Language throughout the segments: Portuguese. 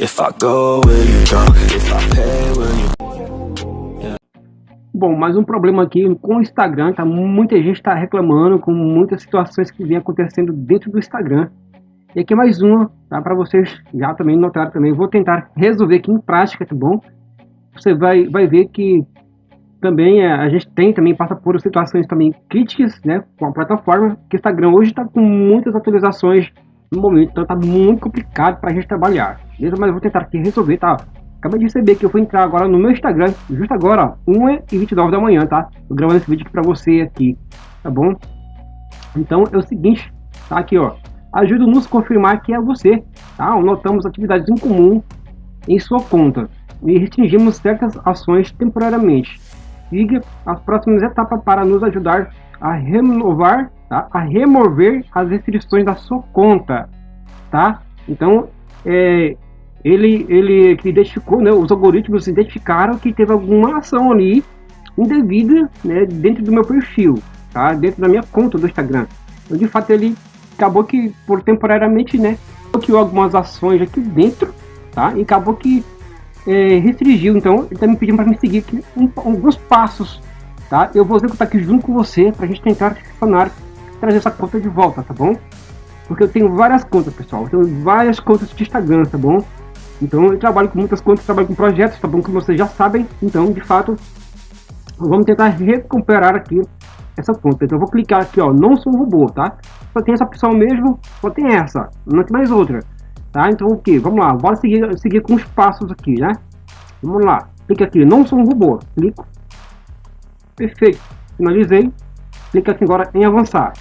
If I go, will you go? If I pay, will you Bom, mais um problema aqui com o Instagram, tá? Muita gente está reclamando com muitas situações que vem acontecendo dentro do Instagram. E aqui mais uma, tá? Para vocês já também notaram também. Vou tentar resolver aqui em prática, tá bom? Você vai, vai ver que também é, a gente tem também passa por situações também críticas, né? Com a plataforma, que o Instagram hoje está com muitas atualizações no momento, então tá muito complicado para a gente trabalhar. Beleza? Mas eu vou tentar aqui resolver, tá? Acabei de receber que eu vou entrar agora no meu Instagram, justo agora, 1h29 da manhã, tá? Tô gravando esse vídeo aqui pra você aqui, tá bom? Então é o seguinte, tá aqui ó, ajuda-nos a confirmar que é você, tá? Notamos atividades em comum em sua conta e restringimos certas ações temporariamente. Siga as próximas etapas para nos ajudar a renovar, tá? a remover as restrições da sua conta, tá? Então, é, ele, ele identificou, né, os algoritmos identificaram que teve alguma ação ali indevida né, dentro do meu perfil, tá? dentro da minha conta do Instagram. Então, de fato, ele acabou que, por temporariamente, né, bloqueou algumas ações aqui dentro, tá? E acabou que é, restringiu. Então, ele está me pedindo para me seguir aqui um, alguns passos, tá? Eu vou executar aqui junto com você para a gente tentar funcionar, trazer essa conta de volta, tá bom? Porque eu tenho várias contas, pessoal. Eu tenho várias contas de Instagram, tá bom? Então eu trabalho com muitas contas, trabalho com projetos, tá bom que vocês já sabem. Então, de fato, vamos tentar recuperar aqui essa conta. Então eu vou clicar aqui, ó, não sou um robô, tá? Só tem essa opção mesmo, só tem essa, não tem mais outra, tá? Então o que? Vamos lá, bora seguir, seguir com os passos aqui, né? Vamos lá, clica aqui, não sou um robô, clico. Perfeito, finalizei. Clica aqui agora em avançar.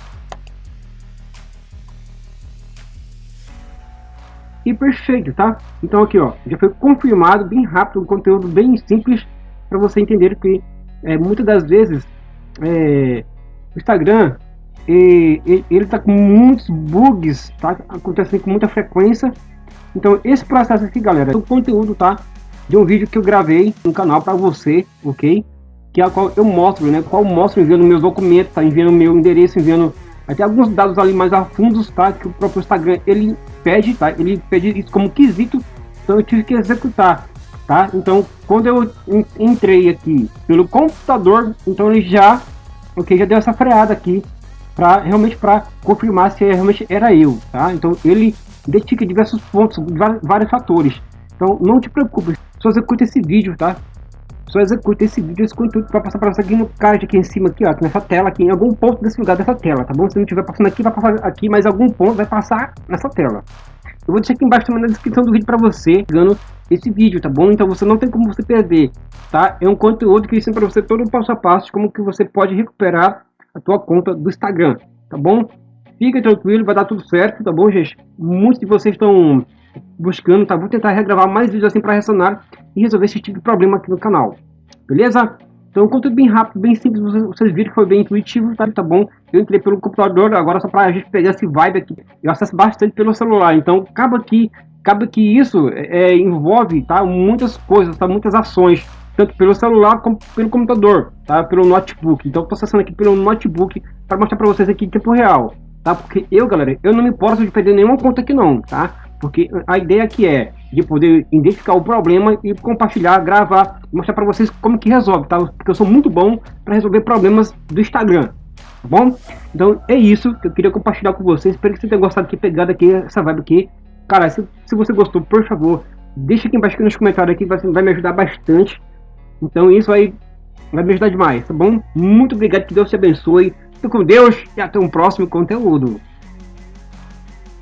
Perfeito, tá? Então aqui, ó, já foi confirmado bem rápido, um conteúdo bem simples para você entender que é, muitas das vezes é, o Instagram e, e, ele tá com muitos bugs, tá? Acontecendo com muita frequência. Então esse processo aqui, galera, é o conteúdo, tá? De um vídeo que eu gravei no canal para você, ok? Que é a qual eu mostro, né? Qual eu mostro enviando meus documentos, tá? Enviando meu endereço, enviando até alguns dados ali mais a fundos, tá? Que o próprio Instagram ele pede, tá? Ele pede isso como quesito, então eu tive que executar, tá? Então, quando eu entrei aqui pelo computador, então ele já, ok, já deu essa freada aqui para realmente para confirmar se realmente era eu, tá? Então ele identifica diversos pontos, vários fatores. Então não te preocupe, só executa esse vídeo, tá? Só executa esse vídeo, esse conteúdo para passar para você aqui no card aqui em cima, aqui, ó, nessa tela, aqui em algum ponto desse lugar dessa tela, tá bom? Se não estiver passando aqui, vai passar aqui, mas algum ponto vai passar nessa tela. Eu vou deixar aqui embaixo também na descrição do vídeo para você, ganhando esse vídeo, tá bom? Então você não tem como você perder, tá? É um conteúdo que ensina para você todo o passo a passo como que você pode recuperar a tua conta do Instagram, tá bom? Fica tranquilo, vai dar tudo certo, tá bom, gente? Muitos de vocês estão buscando, tá? Vou tentar regravar mais vídeos assim para ressonar e resolver esse tipo de problema aqui no canal. Beleza? Então, conteúdo bem rápido, bem simples, vocês, viram que foi bem intuitivo, tá, tá bom? Eu entrei pelo computador, agora só para a gente pegar esse vibe aqui, eu acesso bastante pelo celular, então acaba que, acaba que isso é, envolve, tá, muitas coisas, tá, muitas ações, tanto pelo celular como pelo computador, tá, pelo notebook. Então, estou acessando aqui pelo notebook para mostrar para vocês aqui em tempo real, tá? Porque eu, galera, eu não me importo de perder nenhuma conta aqui não, tá? Porque a ideia aqui é de poder identificar o problema e compartilhar, gravar, mostrar para vocês como que resolve, tá? Porque eu sou muito bom para resolver problemas do Instagram, tá bom? Então é isso que eu queria compartilhar com vocês. Espero que você tenha gostado aqui, pegado aqui essa vibe aqui. Cara, se, se você gostou, por favor, deixa aqui embaixo aqui nos comentários aqui, vai, vai me ajudar bastante. Então isso aí vai me ajudar demais, tá bom? Muito obrigado, que Deus te abençoe. Fique com Deus e até um próximo conteúdo.